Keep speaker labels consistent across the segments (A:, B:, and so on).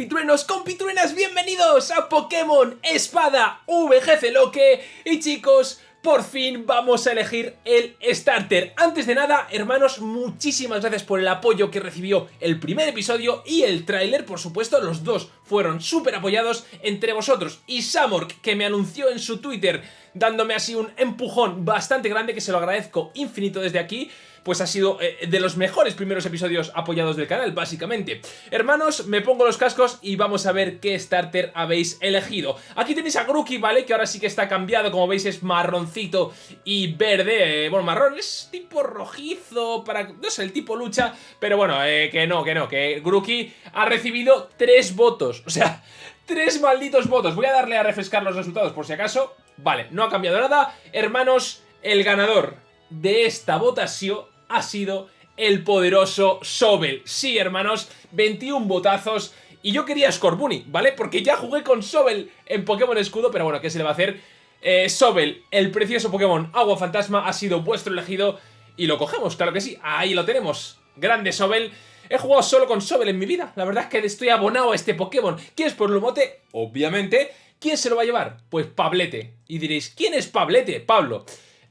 A: compitruenos, compitruenas, bienvenidos a Pokémon Espada VGC Loque Y chicos, por fin vamos a elegir el starter. Antes de nada, hermanos, muchísimas gracias por el apoyo que recibió el primer episodio y el tráiler, por supuesto, los dos fueron súper apoyados entre vosotros y Samork, que me anunció en su Twitter dándome así un empujón bastante grande que se lo agradezco infinito desde aquí pues ha sido eh, de los mejores primeros episodios apoyados del canal, básicamente. Hermanos, me pongo los cascos y vamos a ver qué starter habéis elegido. Aquí tenéis a Grookey, ¿vale? Que ahora sí que está cambiado, como veis es marroncito y verde. Eh, bueno, marrón es tipo rojizo, para... no sé, el tipo lucha, pero bueno, eh, que no, que no, que Grookey ha recibido tres votos, o sea... Tres malditos votos. Voy a darle a refrescar los resultados por si acaso. Vale, no ha cambiado nada. Hermanos, el ganador de esta votación ha sido el poderoso Sobel. Sí, hermanos, 21 botazos. Y yo quería Scorbunny, ¿vale? Porque ya jugué con Sobel en Pokémon Escudo, pero bueno, ¿qué se le va a hacer? Eh, Sobel, el precioso Pokémon Agua Fantasma, ha sido vuestro elegido y lo cogemos, claro que sí. Ahí lo tenemos. Grande Sobel. He jugado solo con Sobel en mi vida. La verdad es que estoy abonado a este Pokémon. ¿Quién es por mote? Obviamente. ¿Quién se lo va a llevar? Pues Pablete. Y diréis, ¿quién es Pablete? Pablo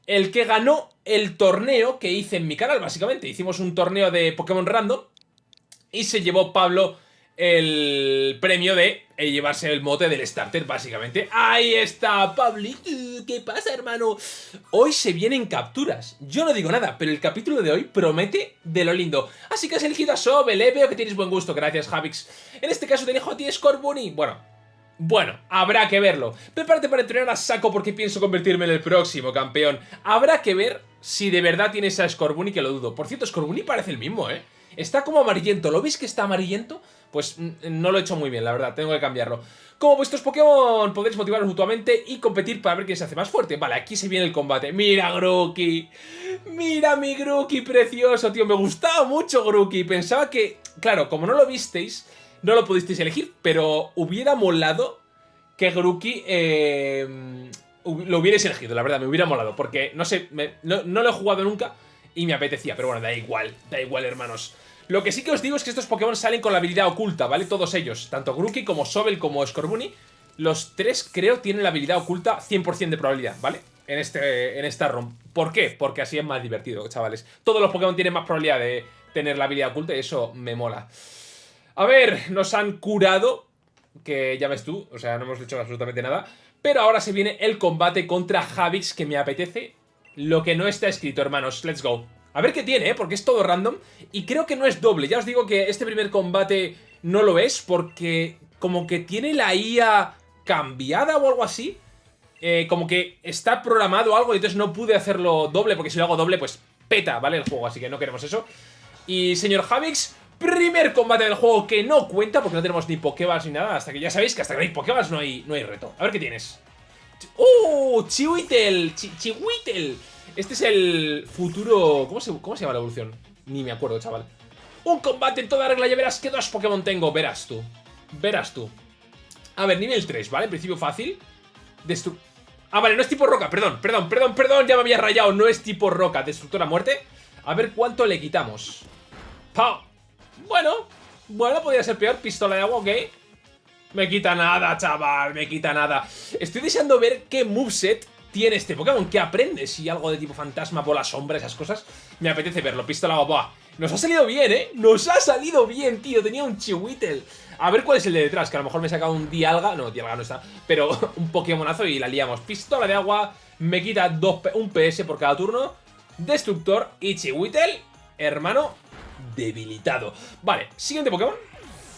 A: el que ganó el torneo que hice en mi canal, básicamente. Hicimos un torneo de Pokémon Random y se llevó Pablo el premio de eh, llevarse el mote del starter, básicamente. ¡Ahí está, Pablito! ¿Qué pasa, hermano? Hoy se vienen capturas. Yo no digo nada, pero el capítulo de hoy promete de lo lindo. Así que has elegido a Sobel, ¿eh? Veo que tienes buen gusto. Gracias, Javix. En este caso te elijo a ti, Scorbunny. Bueno, bueno, habrá que verlo. Prepárate para entrenar a saco porque pienso convertirme en el próximo campeón. Habrá que ver si de verdad tienes a Scorbunny, que lo dudo. Por cierto, Scorbunny parece el mismo, ¿eh? Está como amarillento. ¿Lo veis que está amarillento? Pues mm, no lo he hecho muy bien, la verdad. Tengo que cambiarlo. Como vuestros Pokémon podréis motivaros mutuamente y competir para ver quién se hace más fuerte. Vale, aquí se viene el combate. ¡Mira, Grookey! ¡Mira mi Grookey precioso, tío! Me gustaba mucho Grookey. Pensaba que... Claro, como no lo visteis no lo pudisteis elegir, pero hubiera molado que Grookey eh, lo hubierais elegido, la verdad, me hubiera molado, porque no sé, no, lo he jugado nunca y me apetecía, pero bueno, da igual, da igual, hermanos. Lo que sí que os digo es que estos Pokémon salen con la habilidad oculta, ¿vale? Todos ellos, tanto Grookey como Sobel como Scorbunny, los tres creo tienen la habilidad oculta 100% de probabilidad, ¿vale? En, este, en esta ROM. ¿Por qué? Porque así es más divertido, chavales. Todos los Pokémon tienen más probabilidad de tener la habilidad oculta y eso me mola. A ver, nos han curado, que ya ves tú, o sea, no hemos hecho absolutamente nada. Pero ahora se viene el combate contra Javix, que me apetece lo que no está escrito, hermanos. Let's go. A ver qué tiene, ¿eh? porque es todo random. Y creo que no es doble. Ya os digo que este primer combate no lo es, porque como que tiene la IA cambiada o algo así. Eh, como que está programado algo y entonces no pude hacerlo doble, porque si lo hago doble, pues peta, ¿vale? El juego, así que no queremos eso. Y señor Javix, Primer combate del juego que no cuenta porque no tenemos ni Pokéballs ni nada. Hasta que ya sabéis que hasta que no hay Pokéballs no hay, no hay reto. A ver qué tienes. ¡Uh! Chihuitel. Chihuitel. Este es el futuro... ¿Cómo se, ¿Cómo se llama la evolución? Ni me acuerdo, chaval. Un combate en toda regla. Ya verás qué dos Pokémon tengo. Verás tú. Verás tú. A ver, nivel 3, ¿vale? En principio fácil. Destru... Ah, vale, no es tipo roca. Perdón, perdón, perdón, perdón. Ya me había rayado. No es tipo roca. Destructora muerte. A ver cuánto le quitamos. ¡Pau! Bueno, bueno, podría ser peor. Pistola de agua, ok. Me quita nada, chaval, me quita nada. Estoy deseando ver qué moveset tiene este Pokémon. ¿Qué aprende? Si algo de tipo fantasma, bola, sombra, esas cosas. Me apetece verlo. Pistola de agua. Nos ha salido bien, ¿eh? Nos ha salido bien, tío. Tenía un Chihuitel. A ver cuál es el de detrás, que a lo mejor me he sacado un Dialga. No, Dialga no está. Pero un Pokémonazo y la liamos. Pistola de agua. Me quita dos, un PS por cada turno. Destructor y Chihuitel. Hermano, debilitado. Vale, siguiente Pokémon.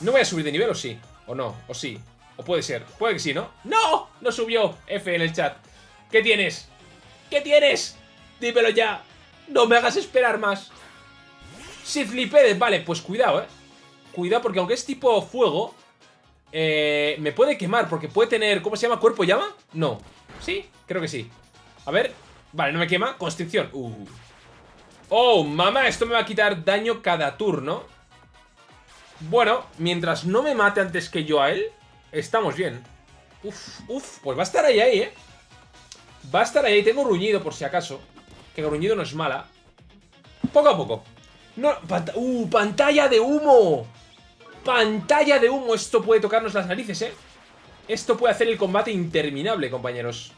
A: ¿No voy a subir de nivel o sí? ¿O no? ¿O sí? ¿O puede ser? Puede que sí, ¿no? ¡No! No subió. F en el chat. ¿Qué tienes? ¿Qué tienes? Dímelo ya. No me hagas esperar más. Sithlipedes. Vale, pues cuidado, ¿eh? Cuidado porque aunque es tipo fuego... Eh, me puede quemar porque puede tener... ¿Cómo se llama? ¿Cuerpo llama? No. ¿Sí? Creo que sí. A ver. Vale, no me quema. Constricción. Uh. Oh, mamá, esto me va a quitar daño cada turno. Bueno, mientras no me mate antes que yo a él, estamos bien. Uf, uf, pues va a estar ahí, ahí, ¿eh? Va a estar ahí, tengo gruñido por si acaso. Que gruñido no es mala. Poco a poco. No, uh, pantalla de humo. Pantalla de humo. Esto puede tocarnos las narices, ¿eh? Esto puede hacer el combate interminable, compañeros.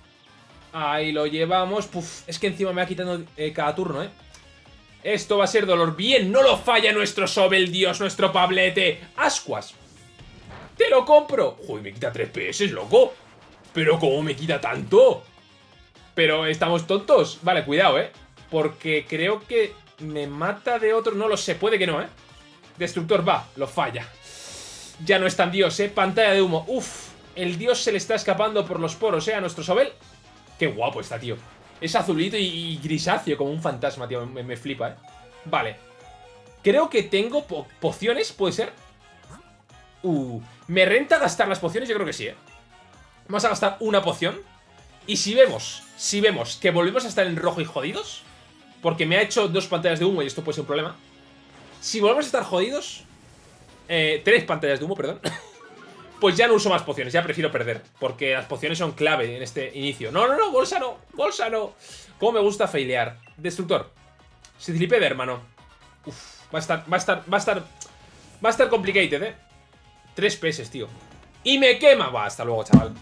A: Ahí lo llevamos. Puf, es que encima me va quitando eh, cada turno, ¿eh? Esto va a ser dolor. Bien, no lo falla nuestro Sobel, Dios, nuestro Pablete. Ascuas. ¡Te lo compro! Uy, me quita 3 PS, loco. Pero ¿cómo me quita tanto? Pero estamos tontos. Vale, cuidado, ¿eh? Porque creo que me mata de otro... No lo sé, puede que no, ¿eh? Destructor va, lo falla. Ya no es tan dios, ¿eh? Pantalla de humo. Uf, el dios se le está escapando por los poros, ¿eh? A nuestro Sobel. Qué guapo está, tío. Es azulito y, grisáceo, como un fantasma, tío. Me, flipa, ¿eh? Vale. Creo que tengo pociones, ¿puede ser? Uh, ¿me renta gastar las pociones? Yo creo que sí, ¿eh? Vamos a gastar una poción. Y si vemos, si vemos que volvemos a estar en rojo y jodidos, porque me ha hecho dos pantallas de humo y esto puede ser un problema. Si volvemos a estar jodidos, eh, tres pantallas de humo, perdón, pues ya no uso más pociones, ya prefiero perder, porque las pociones son clave en este inicio. No, no, no, bolsa no, bolsa no. Cómo me gusta failear. Destructor. de hermano. Uf, va a estar, va a estar, va a estar, va a estar complicated, eh. Tres peces, tío. Y me quema. Va, hasta luego, chaval.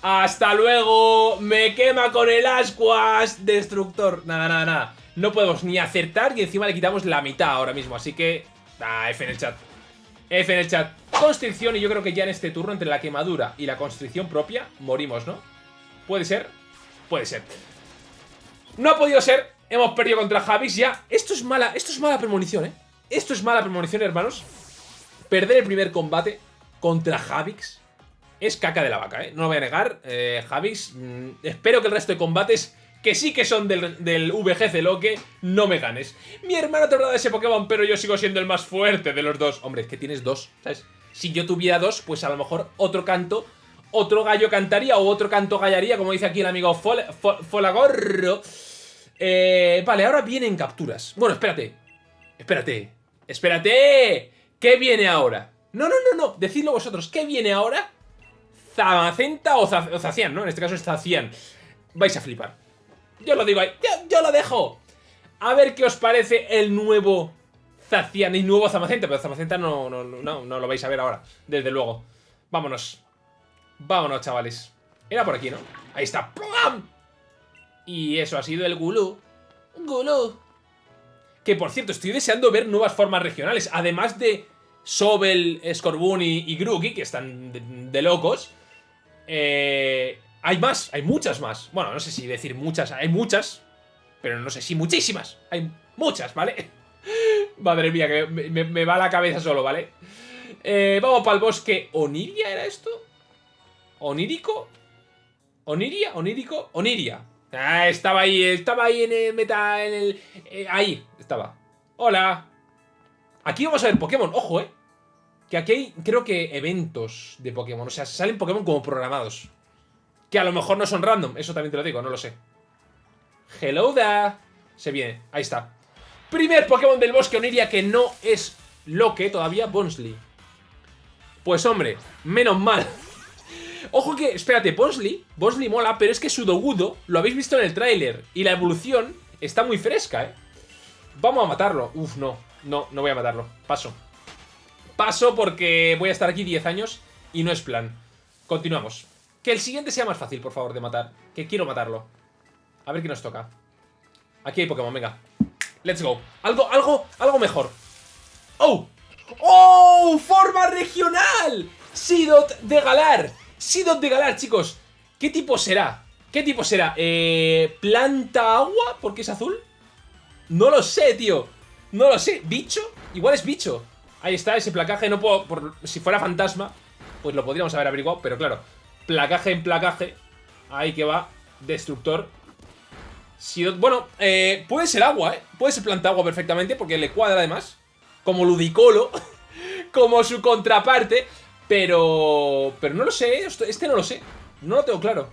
A: ¡Hasta luego! ¡Me quema con el ascuas! Destructor. Nada, nada, nada. No podemos ni acertar y encima le quitamos la mitad ahora mismo. Así que... Ah, F en el chat. F en el chat. Constricción y yo creo que ya en este turno, entre la quemadura y la constricción propia, morimos, ¿no? ¿Puede ser? Puede ser. No ha podido ser. Hemos perdido contra Javis ya. Esto es mala, esto es mala premonición, ¿eh? Esto es mala premonición, hermanos. Perder el primer combate contra Javix es caca de la vaca, ¿eh? No lo voy a negar. Eh, Javix, mm, espero que el resto de combates, que sí que son del, del VGC Loque, no me ganes. Mi hermano te de ese Pokémon, pero yo sigo siendo el más fuerte de los dos. Hombre, es que tienes dos, ¿sabes? Si yo tuviera dos, pues a lo mejor otro canto, otro gallo cantaría o otro canto gallaría, como dice aquí el amigo Folagorro. Eh, vale, ahora vienen capturas. Bueno, espérate. Espérate. Espérate. ¿Qué viene ahora? No, no, no, no. Decidlo vosotros. ¿Qué viene ahora? Zamacenta o, Zacian, ¿no? En este caso es Zacian. Vais a flipar. Yo lo digo ahí. Yo, lo dejo. A ver qué os parece el nuevo Zacian y nuevo Zamacenta. Pero Zamacenta no, no, no, no lo vais a ver ahora. Desde luego. Vámonos. Vámonos, chavales. Era por aquí, ¿no? Ahí está. Y eso ha sido el Gulu. Gulu. Que por cierto, estoy deseando ver nuevas formas regionales. Además de Sobel, Scorbunny y Grookey, que están de, locos. Eh, hay más, hay muchas más. Bueno, no sé si decir muchas, hay muchas. Pero no sé si muchísimas. Hay muchas, ¿vale? Madre mía, que me, va la cabeza solo, ¿vale? Eh, vamos para el bosque. ¿Oniria era esto? ¿Onírico? ¿Oniria? ¿Onírico? Oniria. Ah, estaba ahí, estaba ahí en el meta. Eh, ahí, estaba. Hola. Aquí vamos a ver Pokémon, ojo, ¿eh? Que aquí hay, creo que, eventos de Pokémon. O sea, salen Pokémon como programados. Que a lo mejor no son random, eso también te lo digo, no lo sé. Hello there. Se viene, ahí está. Primer Pokémon del bosque Oniria que no es lo que todavía, Bonsley. Pues hombre, menos mal. Ojo que, espérate, Bonsley, Bonsley mola, pero es que su Dogudo lo habéis visto en el tráiler y la evolución está muy fresca, ¿eh? Vamos a matarlo. Uf, no. No, no voy a matarlo. Paso. Paso porque voy a estar aquí 10 años y no es plan. Continuamos. Que el siguiente sea más fácil, por favor, de matar. Que quiero matarlo. A ver qué nos toca. Aquí hay Pokémon, venga. Let's go. Algo, algo, algo mejor. ¡Oh! ¡Oh! ¡Forma regional! Sidot de Galar. Sidot de Galar, chicos. ¿Qué tipo será? ¿Qué tipo será? Eh, ¿Planta agua? ¿Porque es azul? No lo sé, tío. No lo sé. ¿Bicho? Igual es bicho. Ahí está, ese placaje. No puedo... Por, si fuera fantasma, pues lo podríamos haber averiguado. Pero claro, placaje en placaje. Ahí que va. Destructor. Bueno, eh, puede ser agua, ¿eh? Puede ser planta agua perfectamente porque le cuadra además. Como Ludicolo. como su contraparte. Pero... Pero no lo sé, este no lo sé. No lo tengo claro.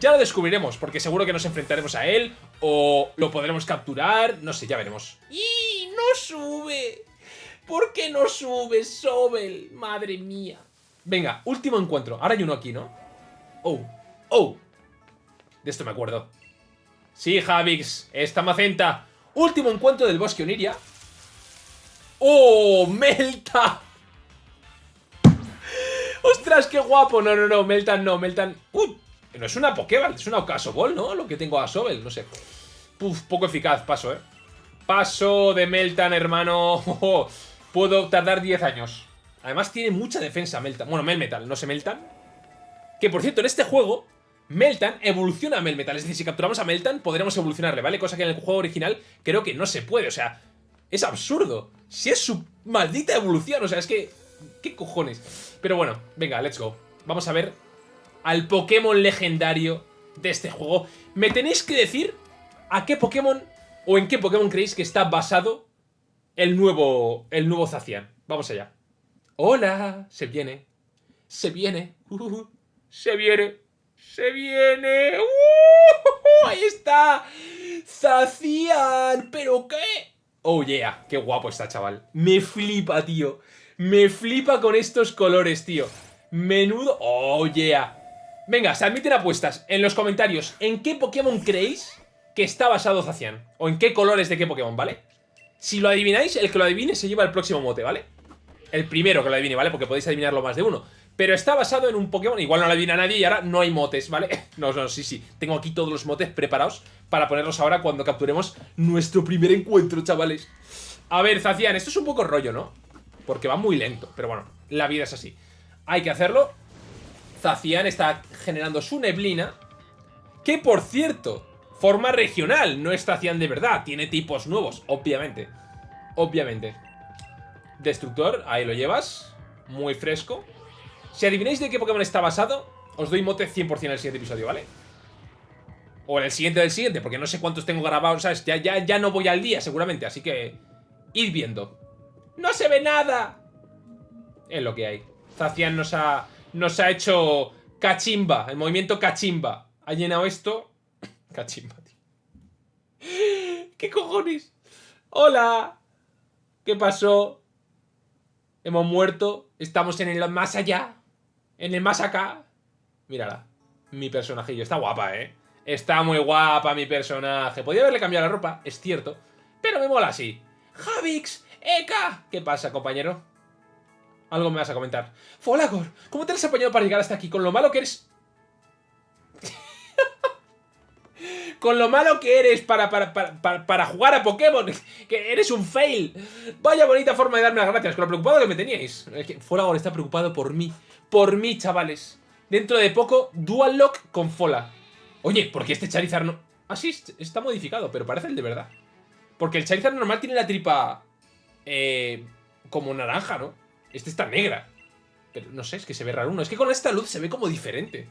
A: Ya lo descubriremos, porque seguro que nos enfrentaremos a él, o lo podremos capturar, no sé, ya veremos. ¡Y no sube! ¿Por qué no sube, Sobel? Madre mía. Venga, último encuentro. Ahora hay uno aquí, ¿no? Oh, oh. De esto me acuerdo. Sí, Javix, esta macenta. Último encuentro del bosque Oniria. ¡Oh, Melta! ¡Ostras, qué guapo! No, no, no, Meltan no, Meltan... ¡Uh! No es una Pokéball, es una Ocasoball, ¿no? Lo que tengo a Sobel, no sé. Puf, poco eficaz, paso, ¿eh? Paso de Meltan, hermano. Puedo tardar 10 años. Además tiene mucha defensa Meltan. Bueno, Melmetal, no sé Meltan. Que por cierto, en este juego, Meltan evoluciona a Melmetal. Es decir, si capturamos a Meltan, podremos evolucionarle, ¿vale? Cosa que en el juego original creo que no se puede. O sea, es absurdo. Si es su maldita evolución, o sea, es que... ¿Qué cojones? Pero bueno, venga, let's go. Vamos a ver al Pokémon legendario de este juego. Me tenéis que decir a qué Pokémon o en qué Pokémon creéis que está basado el nuevo, el nuevo Zacian. Vamos allá. Hola, se viene, se viene, se viene, se viene. Uh, ahí está, Zacian, ¿pero qué? Oh yeah, qué guapo está, chaval. Me flipa, tío. Me flipa con estos colores, tío. Menudo... Oh yeah. Venga, se admiten apuestas en los comentarios. ¿En qué Pokémon creéis que está basado Zacian? ¿O en qué colores de qué Pokémon, ¿vale? Si lo adivináis, el que lo adivine se lleva el próximo mote, ¿vale? El primero que lo adivine, ¿vale? Porque podéis adivinarlo más de uno. Pero está basado en un Pokémon, igual no lo adivina nadie y ahora no hay motes, ¿vale? No, no, sí, sí. Tengo aquí todos los motes preparados para ponerlos ahora cuando capturemos nuestro primer encuentro, chavales. A ver, Zacian, esto es un poco rollo, ¿no? Porque va muy lento, pero bueno, la vida es así. Hay que hacerlo Zacian está generando su neblina. Que, por cierto, forma regional, no es Zacian de verdad. Tiene tipos nuevos, obviamente. Obviamente. Destructor, ahí lo llevas. Muy fresco. Si adivináis de qué Pokémon está basado, os doy mote 100% en el siguiente episodio, ¿vale? O en el siguiente del siguiente, porque no sé cuántos tengo grabados, ¿sabes? Ya, ya, ya no voy al día, seguramente, así que... Id viendo. ¡No se ve nada! Es lo que hay. Zacian nos ha nos ha hecho cachimba, el movimiento cachimba. Ha llenado esto... Cachimba, tío. ¿Qué cojones? ¡Hola! ¿Qué pasó? Hemos muerto. Estamos en el más allá. En el más acá. Mírala. Mi personajillo. Está guapa, ¿eh? Está muy guapa mi personaje. Podría haberle cambiado la ropa, es cierto. Pero me mola así. ¡Javix! ¡Eka! ¿Qué pasa, compañero? Algo me vas a comentar. Folagor, ¿cómo te has apañado para llegar hasta aquí? Con lo malo que eres... Con lo malo que eres para, para, jugar a Pokémon. Que eres un fail. Vaya bonita forma de darme las gracias. Con lo preocupado que me teníais. Folagor está preocupado por mí. Por mí, chavales. Dentro de poco, Dual Lock con Fola. Oye, ¿por qué este Charizard no...? Ah, sí, está modificado, pero parece el de verdad. Porque el Charizard normal tiene la tripa... Eh, como naranja, ¿no? Este está negra. Pero no sé, es que se ve raro uno. Es que con esta luz se ve como diferente.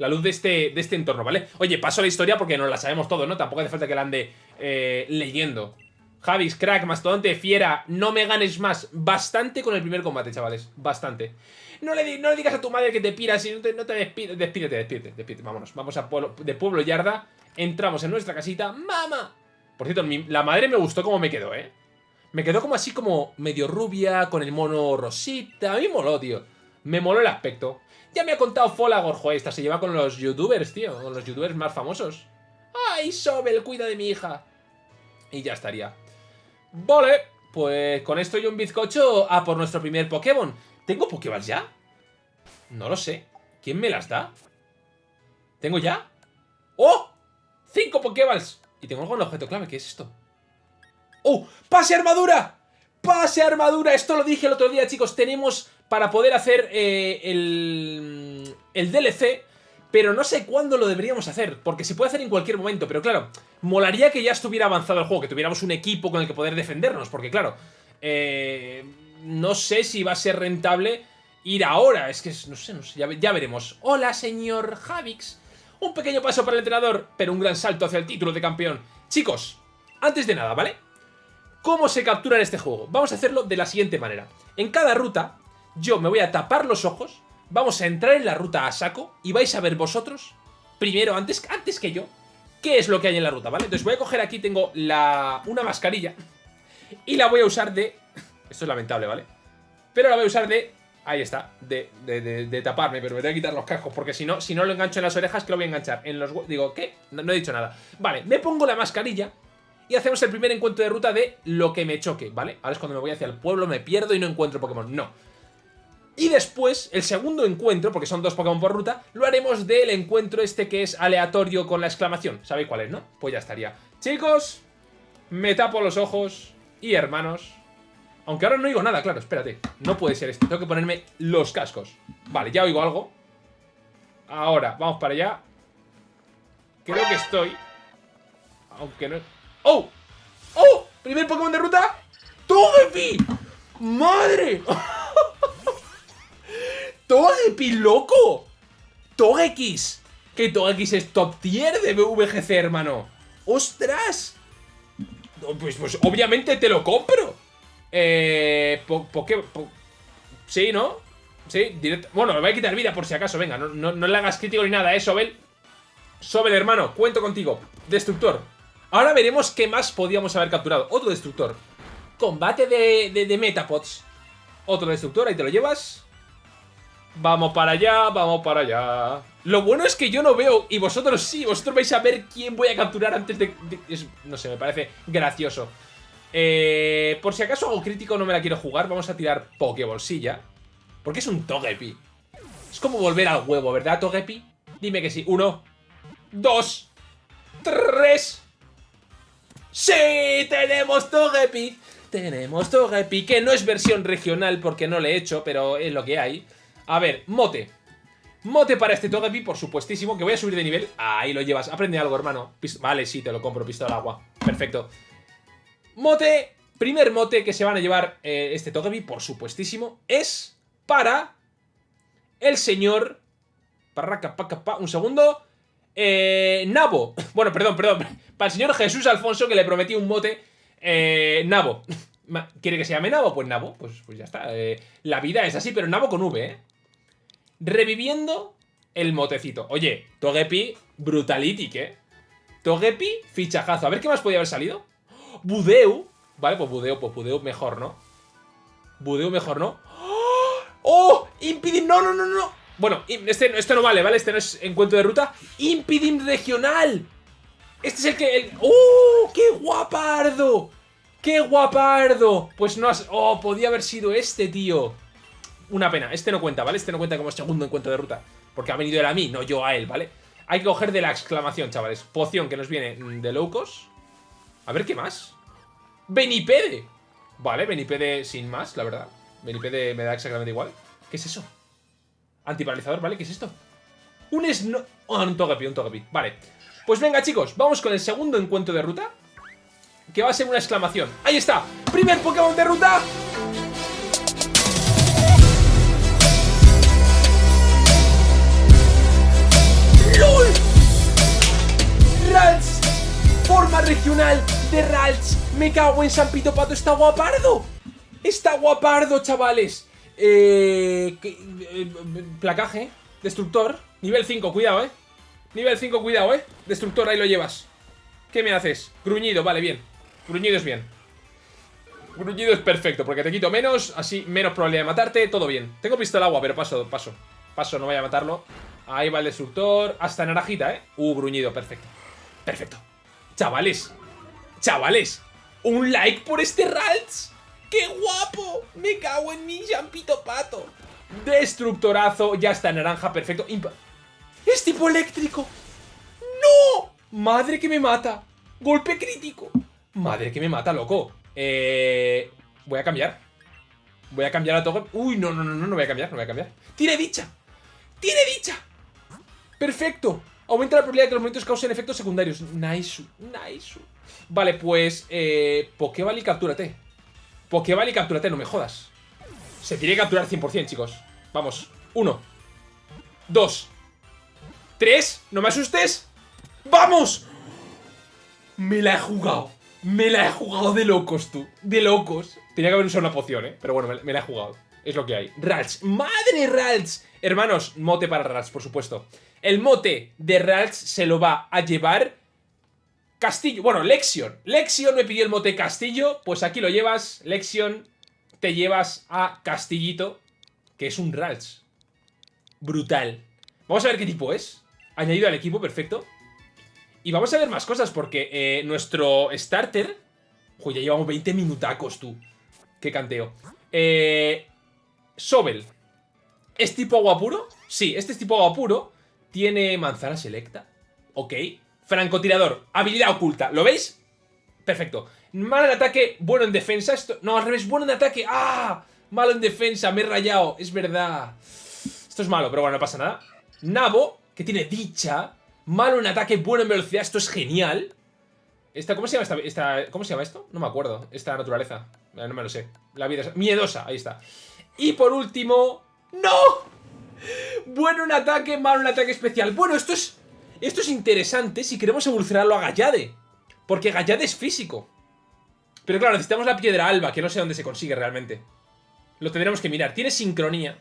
A: La luz de este, de este entorno, ¿vale? Oye, paso la historia porque no la sabemos todo, ¿no? Tampoco hace falta que la ande eh, leyendo. Javis, crack, mastodonte, fiera, no me ganes más. Bastante con el primer combate, chavales. Bastante. No le, digas a tu madre que te piras y no te, no te despides. Despídete, despídete, despídete. Vámonos. Vamos a de Pueblo Yarda. Entramos en nuestra casita. ¡Mama! Por cierto, la madre me gustó cómo me quedó, ¿eh? Me quedó como así como medio rubia, con el mono rosita. A mí moló, tío. Me moló el aspecto. Ya me ha contado Folagor, joder, esta se lleva con los youtubers, tío. Con los youtubers más famosos. ¡Ay, Sobel, cuida de mi hija! Y ya estaría. Vale, pues con esto y un bizcocho a por nuestro primer Pokémon. ¿Tengo Pokéballs ya? No lo sé. ¿Quién me las da? ¿Tengo ya? ¡Oh! ¡Cinco Pokéballs! Y tengo algo en el objeto clave. ¿Qué es esto? ¡Oh! ¡Pase armadura! ¡Pase armadura! Esto lo dije el otro día, chicos. Tenemos para poder hacer eh, el, el DLC, pero no sé cuándo lo deberíamos hacer, porque se puede hacer en cualquier momento, pero claro, molaría que ya estuviera avanzado el juego, que tuviéramos un equipo con el que poder defendernos, porque claro, eh, no sé si va a ser rentable ir ahora, es que no sé, no sé, ya, ya veremos. Hola, señor Javix. Un pequeño paso para el entrenador, pero un gran salto hacia el título de campeón. Chicos, antes de nada, ¿vale? ¿Cómo se captura en este juego? Vamos a hacerlo de la siguiente manera. En cada ruta, yo me voy a tapar los ojos, vamos a entrar en la ruta a saco y vais a ver vosotros, primero, antes, antes que yo, qué es lo que hay en la ruta, ¿vale? Entonces voy a coger aquí, tengo la, una mascarilla y la voy a usar de... Esto es lamentable, ¿vale? Pero la voy a usar de... Ahí está, de, de, taparme, pero me voy a quitar los cascos porque si no, si no lo engancho en las orejas, que lo voy a enganchar en los... Digo, ¿qué? no he dicho nada. Vale, me pongo la mascarilla y hacemos el primer encuentro de ruta de lo que me choque, ¿vale? Ahora es cuando me voy hacia el pueblo, me pierdo y no encuentro Pokémon. No. Y después, el segundo encuentro, porque son dos Pokémon por ruta, lo haremos del encuentro este que es aleatorio con la exclamación. ¿Sabéis cuál es, no? Pues ya estaría. Chicos, me tapo los ojos y hermanos. Aunque ahora no oigo nada, claro, espérate. No puede ser esto, tengo que ponerme los cascos. Vale, ya oigo algo. Ahora, vamos para allá. Creo que estoy. Aunque no... ¡Oh! ¡Oh! ¿Primer Pokémon de ruta? ¡Togepi! ¡Madre! ¡Togepi, loco! ¡Togekiss! Que Togekiss es top tier de VGC, hermano. ¡Ostras! Pues, pues obviamente te lo compro. Eh... ¿Por qué? sí, ¿no? Sí, directo. Bueno, me voy a quitar vida por si acaso. Venga, no, no, le hagas crítico ni nada, ¿eh, Sobel? Sobel, hermano, cuento contigo. Destructor. Ahora veremos qué más podíamos haber capturado. Otro destructor. Combate de, de, de Metapods. Otro destructor, ahí te lo llevas. Vamos para allá, vamos para allá. Lo bueno es que yo no veo, y vosotros sí, vosotros vais a ver quién voy a capturar antes de... no sé, me parece gracioso. Eh, por si acaso hago crítico no me la quiero jugar, vamos a tirar Pokébolsilla. Porque es un Togepi. Es como volver al huevo, ¿verdad, Togepi? Dime que sí. Uno, dos, tres. ¡Sí! ¡Tenemos Togepi! Tenemos Togepi, que no es versión regional porque no le he hecho, pero es lo que hay. A ver, mote. Mote para este Togepi, por supuestísimo, que voy a subir de nivel. Ahí lo llevas. Aprende algo, hermano. vale, sí, te lo compro, pistola al agua. Perfecto. Mote, primer mote que se van a llevar eh, este Togepi, por supuestísimo, es para el señor... Un segundo. Eh, Nabo. Bueno, perdón, perdón. Para el señor Jesús Alfonso que le prometí un mote. Eh, Nabo. ¿Quiere que se llame Nabo? Pues Nabo. Pues, pues ya está. Eh, la vida es así, pero Nabo con V, ¿eh? Reviviendo el motecito. Oye, Togepi, brutalitic, ¿eh? Togepi, fichajazo. A ver qué más podía haber salido. Budeu. Vale, pues Budeu, pues Budeu mejor, ¿no? Budeu mejor, ¿no? ¡Oh! Impidim, no, no, no, no. Bueno, este, esto no vale, ¿vale? Este no es encuentro de ruta. Impidim regional. Este es el que... ¡Oh! ¡Qué guapardo! ¡Qué guapardo! Pues no has... ¡Oh! Podía haber sido este, tío. Una pena. Este no cuenta, ¿vale? Este no cuenta como segundo encuentro de ruta. Porque ha venido él a mí, no yo a él, ¿vale? Hay que coger de la exclamación, chavales. Poción que nos viene de locos. A ver, ¿qué más? Benipede. Vale, Benipede sin más, la verdad. Benipede me da exactamente igual. ¿Qué es eso? Antiparalizador, ¿vale? ¿Qué es esto? Un sno... Oh, un Togepi, un Togepi. Vale. Pues venga, chicos, vamos con el segundo encuentro de ruta que va a ser una exclamación. ¡Ahí está! ¡Primer Pokémon de ruta! ¡LOL! Forma regional de Ralts. Me cago en San Pito Pato, está guapardo. Está guapardo, chavales. Eh, eh, placaje, destructor, nivel 5, cuidado, eh. Nivel 5, cuidado, eh. Destructor, ahí lo llevas. ¿Qué me haces? Gruñido, vale, bien. Gruñido es bien. Gruñido es perfecto, porque te quito menos, así menos probabilidad de matarte, todo bien. Tengo pistola agua, pero paso, paso. Paso, no voy a matarlo. Ahí va el destructor. Hasta naranjita, ¿eh? Uh, gruñido, perfecto. Perfecto. Chavales. Chavales. Un like por este Ralts. ¡Qué guapo! Me cago en mi champito pato. Destructorazo. Ya está naranja, perfecto. ¡Es tipo eléctrico! ¡No! ¡Madre que me mata! ¡Golpe crítico! Madre que me mata, loco. Eh, voy a cambiar. Voy a cambiar a todo. Uy, no, no, no, no, no voy a cambiar, no voy a cambiar. ¡Tiene dicha! ¡Tiene dicha! ¡Perfecto! Aumenta la probabilidad de que los movimientos causen efectos secundarios. Nice, nice. Vale, pues... Eh, Pokéball y captúrate. Pokéball y captúrate, no me jodas. Se tiene que capturar 100%, chicos. Vamos. Uno. Dos. Tres. No me asustes. ¡Vamos! Me la he jugado. Me la he jugado de locos, tú. De locos. Tenía que haber usado una poción, ¿eh? Pero bueno, me, la he jugado. Es lo que hay. Ralts. ¡Madre Ralts! Hermanos, mote para Ralts, por supuesto. El mote de Ralts se lo va a llevar... Castillo. Bueno, Lexion. Lexion me pidió el mote Castillo. Pues aquí lo llevas. Lexion. Te llevas a Castillito. Que es un Ralts. Brutal. Vamos a ver qué tipo es. Añadido al equipo, perfecto. Y vamos a ver más cosas porque eh, nuestro starter... Uy, ya llevamos 20 minutacos, tú. Qué canteo. Eh, Sobel. ¿Es tipo agua puro? Sí, este es tipo agua puro. Tiene manzana selecta. Ok. Francotirador. Habilidad oculta. ¿Lo veis? Perfecto. Malo en ataque, bueno en defensa. Esto... No, al revés, bueno en ataque. ¡Ah! Malo en defensa, me he rayado. Es verdad. Esto es malo, pero bueno, no pasa nada. Nabo, que tiene dicha. Malo en ataque, bueno en velocidad. Esto es genial. Esta, ¿cómo, se llama esta, ¿Cómo se llama esto? No me acuerdo. Esta naturaleza. No me lo sé. La vida es... Miedosa, ahí está. Y por último... ¡No! Bueno en ataque, malo en ataque especial. Bueno, esto es... Esto es interesante si queremos evolucionarlo a Gallade. Porque Gallade es físico. Pero claro, necesitamos la piedra alba, que no sé dónde se consigue realmente. Lo tendremos que mirar. Tiene sincronía.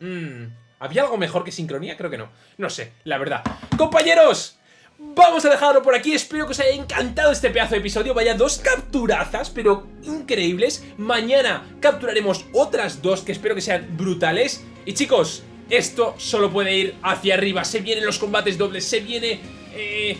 A: Mmm... ¿Había algo mejor que sincronía? Creo que no. No sé, la verdad. ¡Compañeros! Vamos a dejarlo por aquí, espero que os haya encantado este pedazo de episodio Vaya dos capturazas, pero increíbles Mañana capturaremos otras dos que espero que sean brutales Y chicos, esto solo puede ir hacia arriba Se vienen los combates dobles, se viene eh,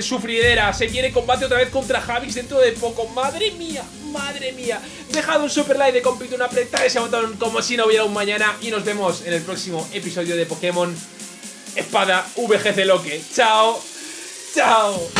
A: sufridera Se viene combate otra vez contra Javix dentro de poco ¡Madre mía! ¡Madre mía! Dejad un super like de compito, una apretada ese botón como si no hubiera un mañana Y nos vemos en el próximo episodio de Pokémon Espada VGC Loque ¡Chao! ¡Chao!